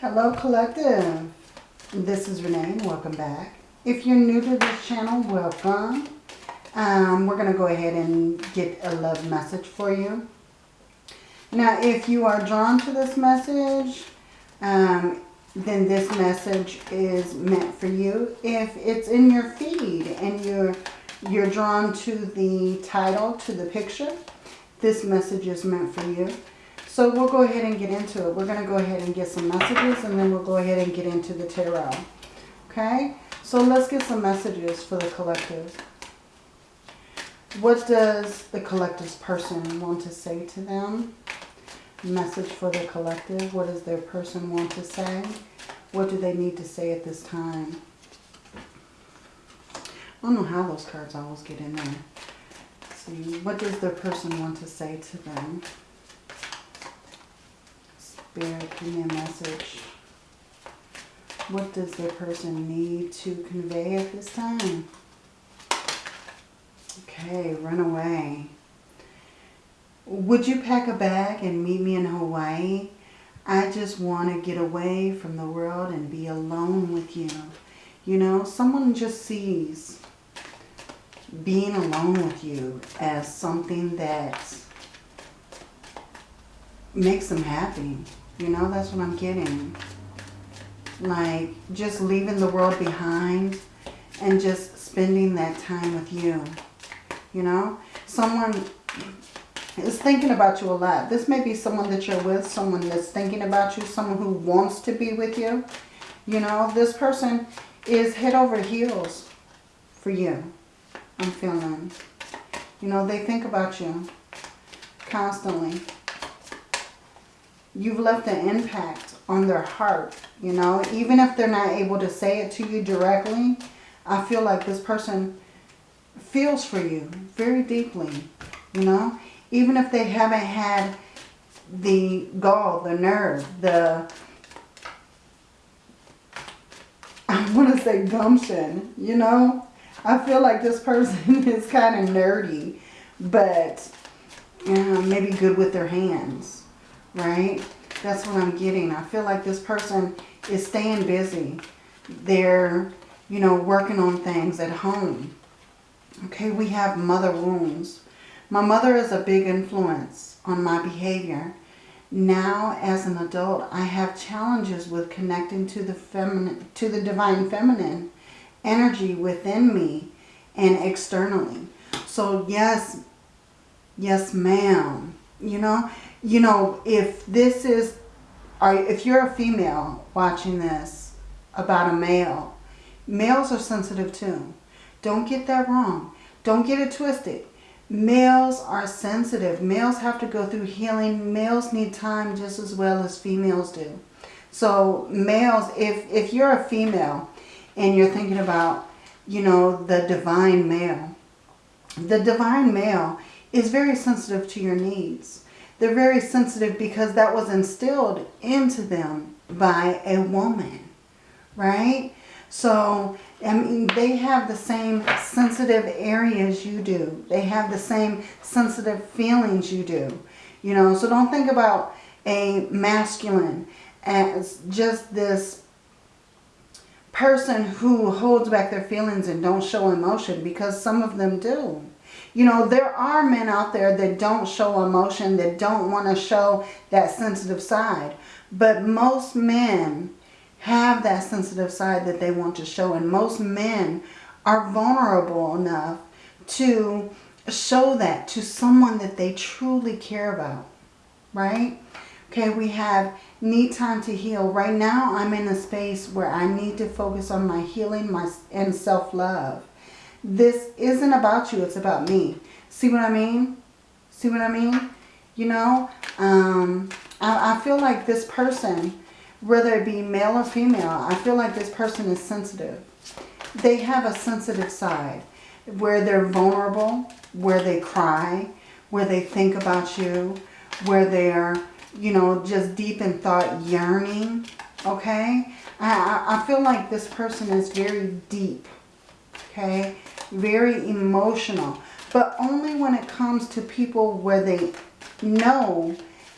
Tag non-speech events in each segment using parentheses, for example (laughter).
Hello Collective. This is Renee welcome back. If you're new to this channel, welcome. Um, we're going to go ahead and get a love message for you. Now, if you are drawn to this message, um, then this message is meant for you. If it's in your feed and you're, you're drawn to the title, to the picture, this message is meant for you. So we'll go ahead and get into it. We're going to go ahead and get some messages and then we'll go ahead and get into the tarot. Okay? So let's get some messages for the collective. What does the collective's person want to say to them? Message for the collective. What does their person want to say? What do they need to say at this time? I don't know how those cards always get in there. Let's see. What does their person want to say to them? Spirit, give me a message. What does the person need to convey at this time? Okay, run away. Would you pack a bag and meet me in Hawaii? I just want to get away from the world and be alone with you. You know, someone just sees being alone with you as something that makes them happy. You know, that's what I'm getting. Like, just leaving the world behind and just spending that time with you. You know, someone is thinking about you a lot. This may be someone that you're with, someone that's thinking about you, someone who wants to be with you. You know, this person is head over heels for you. I'm feeling. You know, they think about you constantly you've left an impact on their heart, you know. Even if they're not able to say it to you directly, I feel like this person feels for you very deeply, you know. Even if they haven't had the gall, the nerve, the, (laughs) I want to say gumption, you know. I feel like this person (laughs) is kind of nerdy, but maybe good with their hands right? That's what I'm getting. I feel like this person is staying busy. They're, you know, working on things at home. Okay, we have mother wounds. My mother is a big influence on my behavior. Now, as an adult, I have challenges with connecting to the feminine, to the divine feminine energy within me and externally. So yes, yes, ma'am. You know, you know, if this is, if you're a female watching this about a male, males are sensitive too. Don't get that wrong. Don't get it twisted. Males are sensitive. Males have to go through healing. Males need time just as well as females do. So males, if, if you're a female and you're thinking about, you know, the divine male, the divine male is very sensitive to your needs. They're very sensitive because that was instilled into them by a woman, right? So, I mean, they have the same sensitive areas you do. They have the same sensitive feelings you do. You know, so don't think about a masculine as just this person who holds back their feelings and don't show emotion because some of them do. You know, there are men out there that don't show emotion, that don't want to show that sensitive side. But most men have that sensitive side that they want to show. And most men are vulnerable enough to show that to someone that they truly care about. Right? Okay, we have need time to heal. Right now, I'm in a space where I need to focus on my healing my, and self-love. This isn't about you. It's about me. See what I mean? See what I mean? You know, um, I, I feel like this person, whether it be male or female, I feel like this person is sensitive. They have a sensitive side where they're vulnerable, where they cry, where they think about you, where they're, you know, just deep in thought, yearning, okay? I, I feel like this person is very deep, okay? Very emotional. But only when it comes to people where they know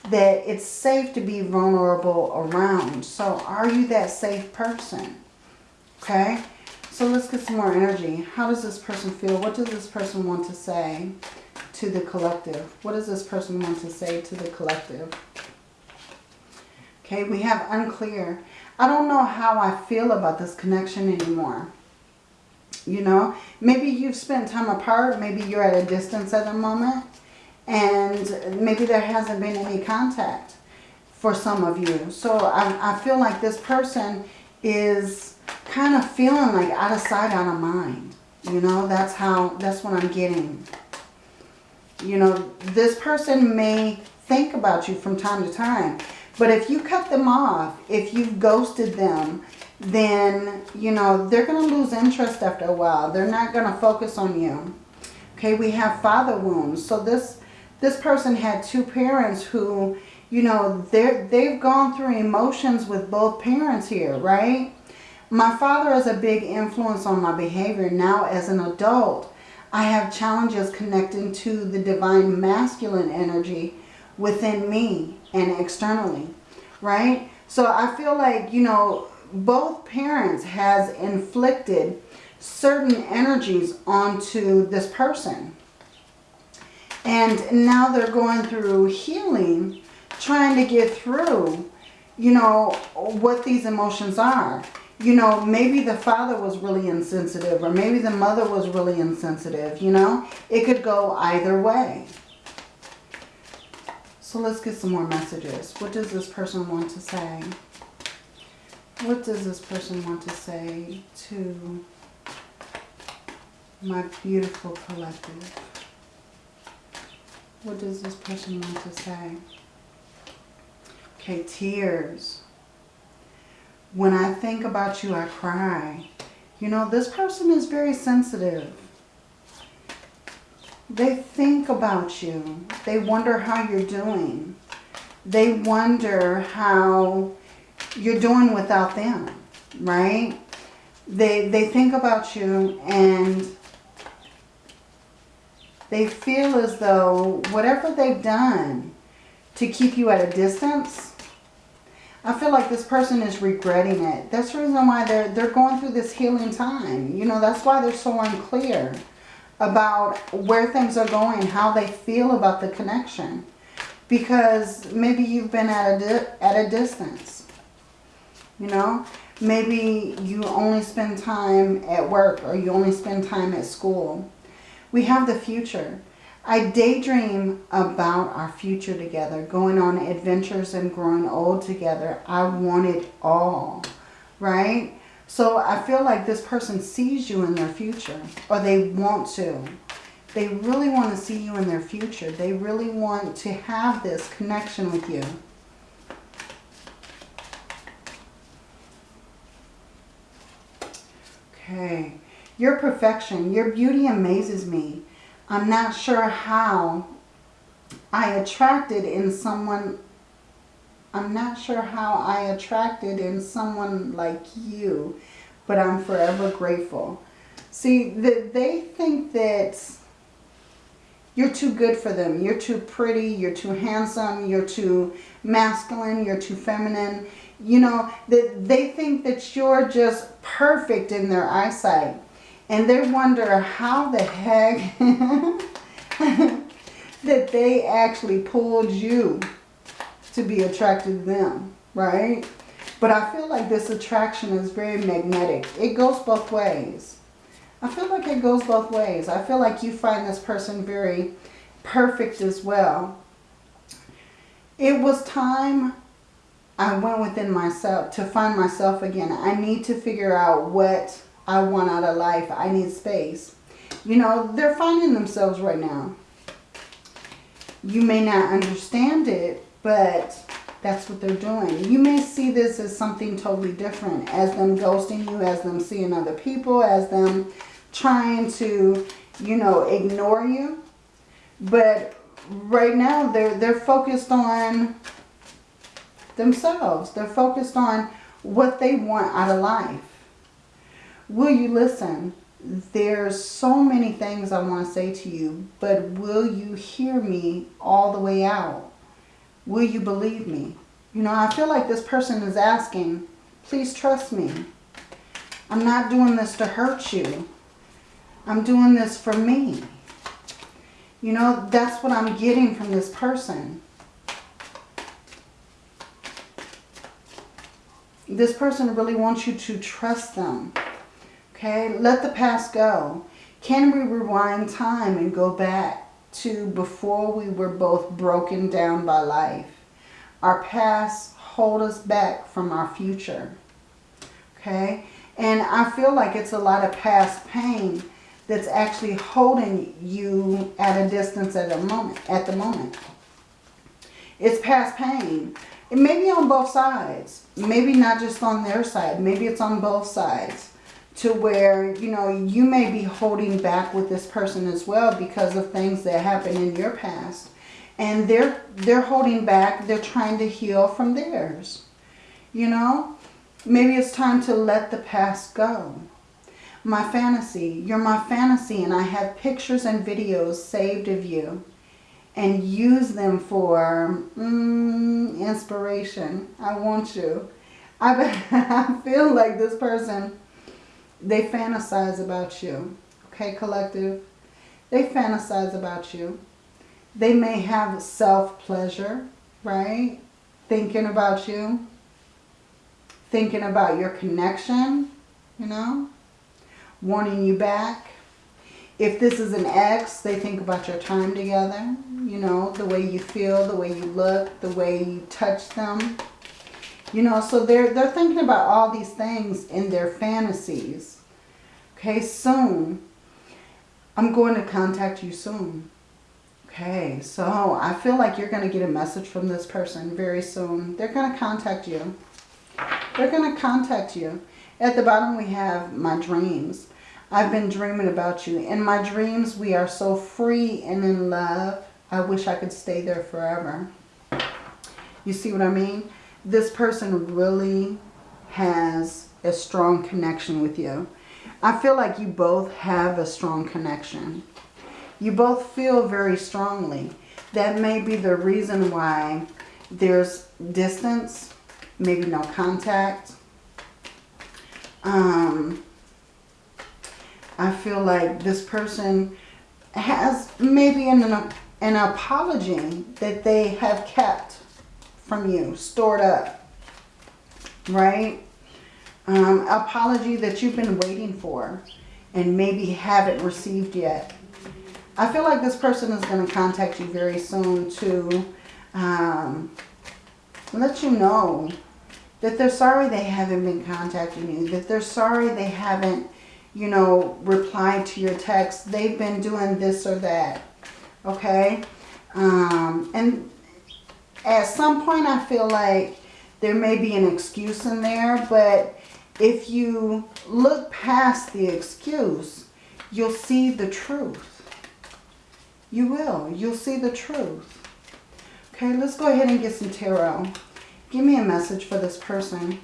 that it's safe to be vulnerable around. So are you that safe person? Okay. So let's get some more energy. How does this person feel? What does this person want to say to the collective? What does this person want to say to the collective? Okay, we have unclear. I don't know how I feel about this connection anymore. You know, maybe you've spent time apart. Maybe you're at a distance at the moment. And maybe there hasn't been any contact for some of you. So I, I feel like this person is kind of feeling like out of sight, out of mind. You know, that's how, that's what I'm getting. You know, this person may think about you from time to time. But if you cut them off, if you've ghosted them, then, you know, they're going to lose interest after a while. They're not going to focus on you. Okay, we have father wounds. So this, this person had two parents who, you know, they're, they've gone through emotions with both parents here, right? My father is a big influence on my behavior now as an adult. I have challenges connecting to the divine masculine energy within me and externally, right? So I feel like, you know, both parents has inflicted certain energies onto this person. And now they're going through healing, trying to get through, you know, what these emotions are you know, maybe the father was really insensitive or maybe the mother was really insensitive, you know. It could go either way. So let's get some more messages. What does this person want to say? What does this person want to say to my beautiful collective? What does this person want to say? Okay, tears. When I think about you, I cry. You know, this person is very sensitive. They think about you. They wonder how you're doing. They wonder how you're doing without them, right? They, they think about you and they feel as though whatever they've done to keep you at a distance, I feel like this person is regretting it. That's the reason why they're, they're going through this healing time. You know, that's why they're so unclear about where things are going, how they feel about the connection. Because maybe you've been at a, at a distance. You know, maybe you only spend time at work or you only spend time at school. We have the future. I daydream about our future together, going on adventures and growing old together. I want it all, right? So I feel like this person sees you in their future, or they want to. They really want to see you in their future. They really want to have this connection with you. Okay. Your perfection, your beauty amazes me. I'm not sure how I attracted in someone, I'm not sure how I attracted in someone like you, but I'm forever grateful. See, the, they think that you're too good for them. You're too pretty, you're too handsome, you're too masculine, you're too feminine. You know, that they think that you're just perfect in their eyesight. And they wonder how the heck (laughs) that they actually pulled you to be attracted to them, right? But I feel like this attraction is very magnetic. It goes both ways. I feel like it goes both ways. I feel like you find this person very perfect as well. It was time I went within myself to find myself again. I need to figure out what I want out of life. I need space. You know, they're finding themselves right now. You may not understand it, but that's what they're doing. You may see this as something totally different. As them ghosting you, as them seeing other people, as them trying to, you know, ignore you. But right now, they're, they're focused on themselves. They're focused on what they want out of life. Will you listen? There's so many things I want to say to you, but will you hear me all the way out? Will you believe me? You know, I feel like this person is asking, please trust me. I'm not doing this to hurt you. I'm doing this for me. You know, that's what I'm getting from this person. This person really wants you to trust them. Okay, let the past go. Can we rewind time and go back to before we were both broken down by life? Our past hold us back from our future. Okay, and I feel like it's a lot of past pain that's actually holding you at a distance at a moment at the moment. It's past pain. It may be on both sides. Maybe not just on their side. Maybe it's on both sides. To where, you know, you may be holding back with this person as well because of things that happened in your past. And they're they're holding back. They're trying to heal from theirs. You know? Maybe it's time to let the past go my fantasy. You're my fantasy and I have pictures and videos saved of you and use them for mm, inspiration. I want you. I, (laughs) I feel like this person, they fantasize about you. Okay, collective? They fantasize about you. They may have self-pleasure, right? Thinking about you. Thinking about your connection, you know? wanting you back. If this is an ex, they think about your time together. You know, the way you feel, the way you look, the way you touch them. You know, so they're, they're thinking about all these things in their fantasies. Okay, soon. I'm going to contact you soon. Okay, so I feel like you're going to get a message from this person very soon. They're going to contact you. They're going to contact you. At the bottom we have my dreams. I've been dreaming about you. In my dreams we are so free and in love. I wish I could stay there forever. You see what I mean? This person really has a strong connection with you. I feel like you both have a strong connection. You both feel very strongly. That may be the reason why there's distance, maybe no contact, um, I feel like this person has maybe in an, an apology that they have kept from you, stored up, right? Um, apology that you've been waiting for and maybe haven't received yet. I feel like this person is going to contact you very soon to um, let you know that they're sorry they haven't been contacting you, that they're sorry they haven't, you know, replied to your text. They've been doing this or that, okay? Um, and at some point I feel like there may be an excuse in there, but if you look past the excuse, you'll see the truth. You will. You'll see the truth. Okay, let's go ahead and get some tarot. Give me a message for this person.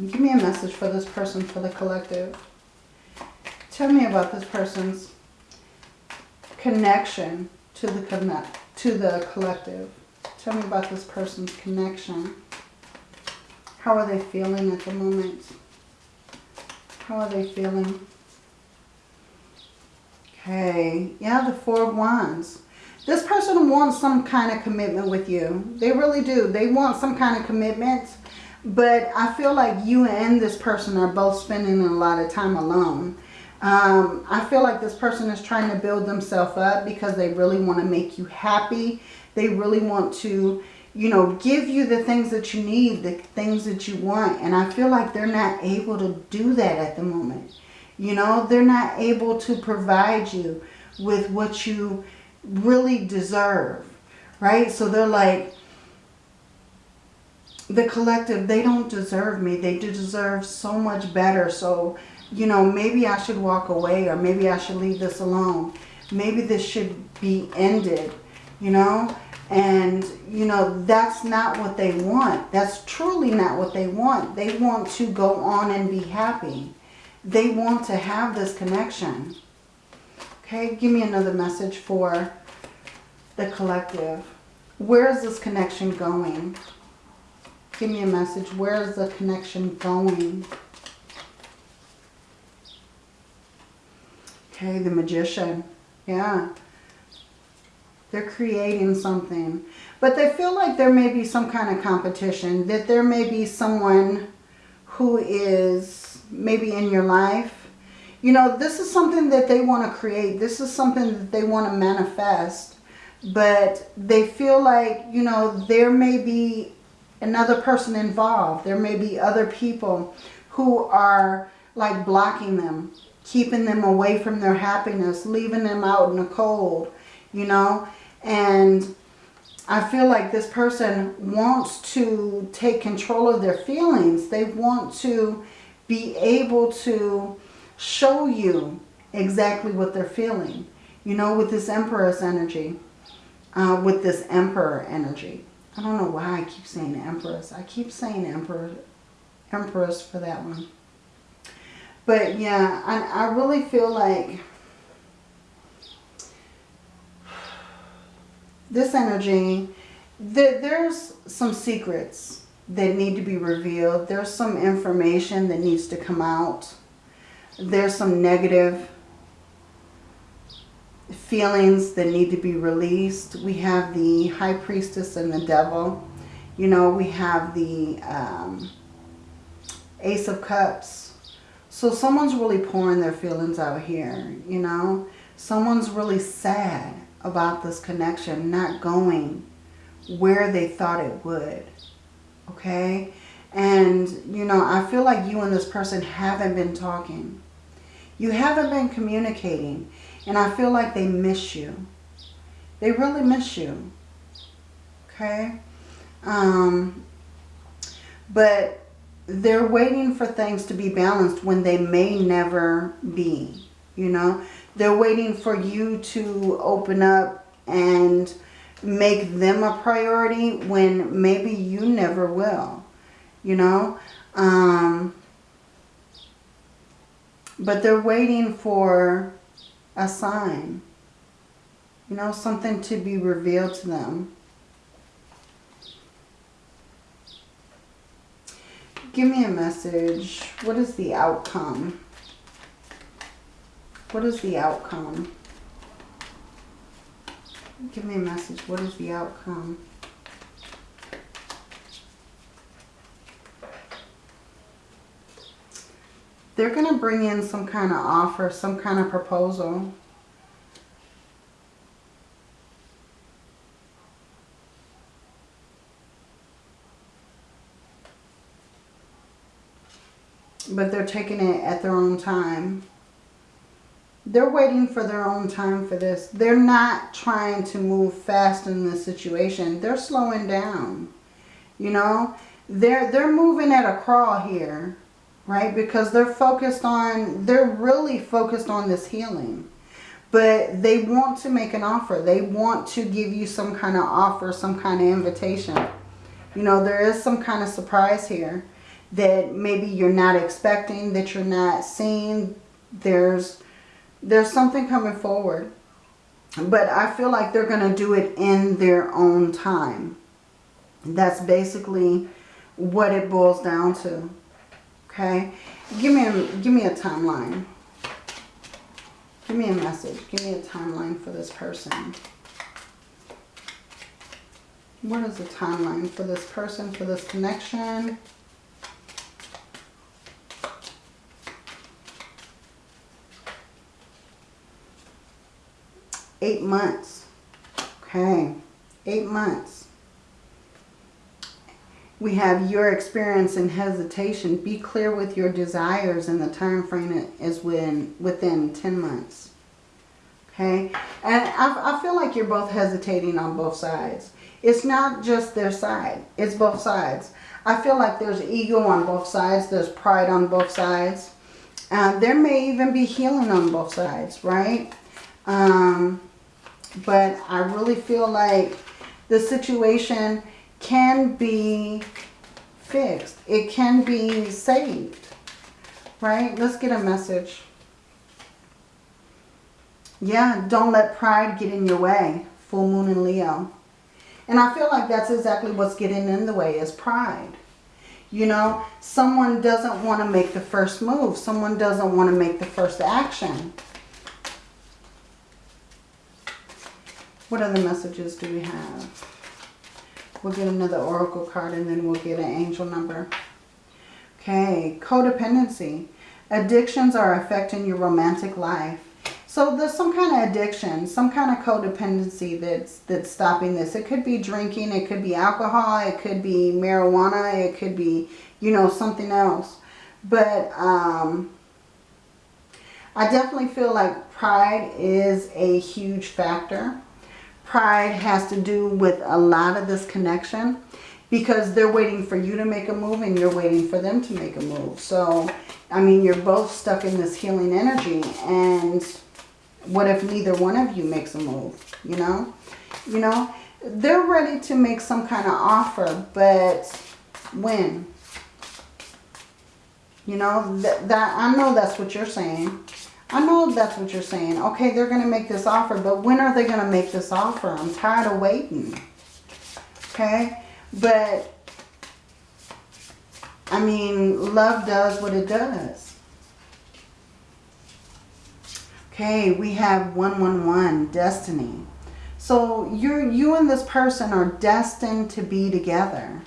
Give me a message for this person, for the collective. Tell me about this person's connection to the connect to the collective. Tell me about this person's connection. How are they feeling at the moment? How are they feeling? Okay, yeah, the Four of Wands. This person wants some kind of commitment with you. They really do. They want some kind of commitment. But I feel like you and this person are both spending a lot of time alone. Um, I feel like this person is trying to build themselves up because they really want to make you happy. They really want to, you know, give you the things that you need, the things that you want. And I feel like they're not able to do that at the moment. You know, they're not able to provide you with what you really deserve, right? So they're like, the collective, they don't deserve me. They deserve so much better. So, you know, maybe I should walk away or maybe I should leave this alone. Maybe this should be ended, you know? And, you know, that's not what they want. That's truly not what they want. They want to go on and be happy. They want to have this connection. Okay, give me another message for the collective. Where is this connection going? Give me a message. Where is the connection going? Okay, the magician. Yeah. They're creating something. But they feel like there may be some kind of competition. That there may be someone who is maybe in your life. You know, this is something that they want to create. This is something that they want to manifest. But they feel like, you know, there may be another person involved. There may be other people who are like blocking them, keeping them away from their happiness, leaving them out in the cold, you know. And I feel like this person wants to take control of their feelings. They want to be able to show you exactly what they're feeling. You know, with this Empress energy, uh, with this Emperor energy. I don't know why I keep saying Empress. I keep saying Emperor, Empress for that one. But yeah, I, I really feel like this energy, th there's some secrets that need to be revealed. There's some information that needs to come out. There's some negative feelings that need to be released. We have the High Priestess and the Devil. You know, we have the um, Ace of Cups. So someone's really pouring their feelings out here, you know. Someone's really sad about this connection not going where they thought it would. Okay? And, you know, I feel like you and this person haven't been talking. You haven't been communicating. And I feel like they miss you. They really miss you. Okay? Um, but they're waiting for things to be balanced when they may never be. You know? They're waiting for you to open up and make them a priority when maybe you never will. You know? Um, but they're waiting for a sign. You know, something to be revealed to them. Give me a message. What is the outcome? What is the outcome? Give me a message. What is the outcome? They're going to bring in some kind of offer, some kind of proposal. But they're taking it at their own time. They're waiting for their own time for this. They're not trying to move fast in this situation. They're slowing down. You know, they're they're moving at a crawl here, right? Because they're focused on they're really focused on this healing. But they want to make an offer. They want to give you some kind of offer, some kind of invitation. You know, there is some kind of surprise here that maybe you're not expecting, that you're not seeing. There's there's something coming forward. But I feel like they're going to do it in their own time. That's basically what it boils down to. Okay? Give me a, give me a timeline. Give me a message. Give me a timeline for this person. What is the timeline for this person, for this connection? Eight months. Okay. Eight months. We have your experience and hesitation. Be clear with your desires and the time frame is within, within 10 months. Okay. And I, I feel like you're both hesitating on both sides. It's not just their side. It's both sides. I feel like there's ego on both sides. There's pride on both sides. Uh, there may even be healing on both sides, right? Um, but I really feel like the situation can be fixed. It can be saved. Right? Let's get a message. Yeah, don't let pride get in your way. Full moon in Leo. And I feel like that's exactly what's getting in the way is pride. You know, someone doesn't want to make the first move. Someone doesn't want to make the first action. What other messages do we have? We'll get another oracle card and then we'll get an angel number. Okay, codependency. Addictions are affecting your romantic life. So there's some kind of addiction, some kind of codependency that's that's stopping this. It could be drinking, it could be alcohol, it could be marijuana, it could be, you know, something else. But um, I definitely feel like pride is a huge factor. Pride has to do with a lot of this connection because they're waiting for you to make a move and you're waiting for them to make a move. So, I mean, you're both stuck in this healing energy and what if neither one of you makes a move, you know? You know, they're ready to make some kind of offer, but when? You know, that, that I know that's what you're saying. I know that's what you're saying. Okay, they're going to make this offer, but when are they going to make this offer? I'm tired of waiting. Okay? But, I mean, love does what it does. Okay, we have 111, destiny. So you're, you and this person are destined to be together.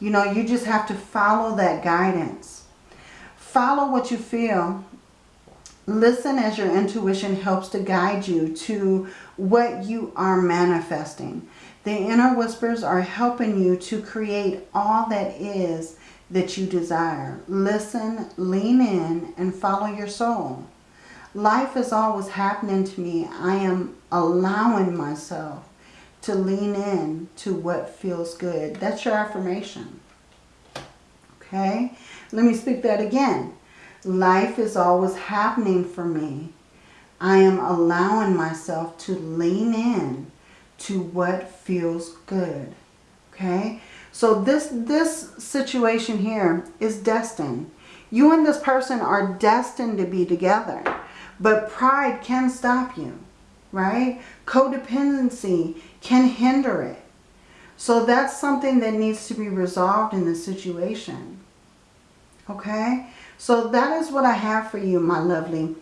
You know, you just have to follow that guidance. Follow what you feel. Listen as your intuition helps to guide you to what you are manifesting. The inner whispers are helping you to create all that is that you desire. Listen, lean in, and follow your soul. Life is always happening to me. I am allowing myself to lean in to what feels good. That's your affirmation. Okay? Let me speak that again. Life is always happening for me. I am allowing myself to lean in to what feels good. Okay? So this, this situation here is destined. You and this person are destined to be together. But pride can stop you, right? Codependency can hinder it. So that's something that needs to be resolved in the situation. Okay? So that is what I have for you, my lovely,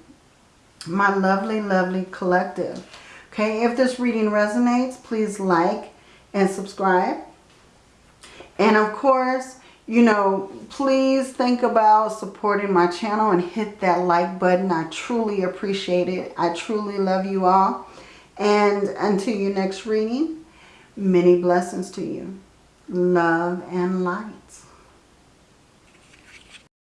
my lovely, lovely collective. Okay, if this reading resonates, please like and subscribe. And of course, you know, please think about supporting my channel and hit that like button. I truly appreciate it. I truly love you all. And until your next reading, many blessings to you. Love and light.